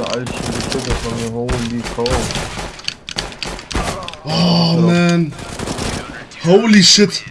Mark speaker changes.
Speaker 1: Alter, alten bitte von mir, holy cow.
Speaker 2: Oh, man. Holy shit.